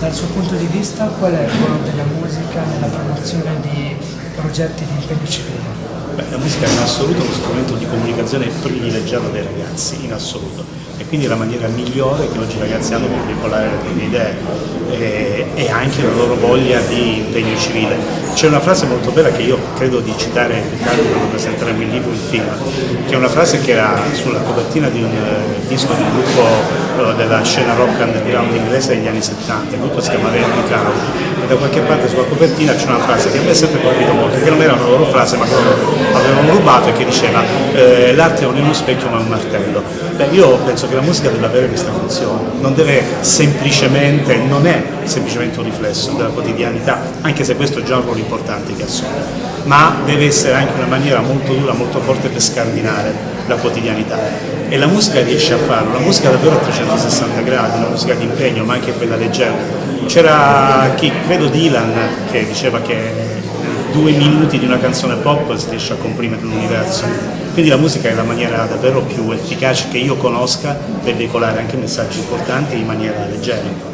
Dal suo punto di vista qual è il ruolo della musica nella promozione di progetti di impegno civile? Beh, la musica è in assoluto uno strumento di comunicazione privilegiato dai ragazzi, in assoluto, e quindi la maniera migliore che oggi i ragazzi hanno per veicolare le proprie idee e, e, anche la loro voglia di impegno civile. C'è una frase molto bella che io credo di citare Riccardo quando presenteremo il libro, il film, che è una frase che era sulla copertina di un uh, disco di un gruppo uh, della scena rock underground inglese degli anni 70, il gruppo si chiama Randy Crown, e da qualche parte sulla copertina c'è una frase che a me è sempre colpito molto, che non era una loro frase ma loro avevano e che diceva eh, l'arte non è uno specchio ma un martello. Beh, io penso che la musica deve avere questa funzione, non deve semplicemente, non è semplicemente un riflesso della quotidianità, anche se questo è già un ruolo importante che assume, ma deve essere anche una maniera molto dura, molto forte per scardinare la quotidianità. E la musica riesce a farlo, la musica davvero a 360 gradi, la musica di impegno, ma anche quella leggera. C'era chi, credo Dylan, che diceva che due minuti di una canzone pop si riesce a comprimere l'universo. Quindi la musica è la maniera davvero più efficace che io conosca per veicolare anche messaggi importanti in maniera leggera.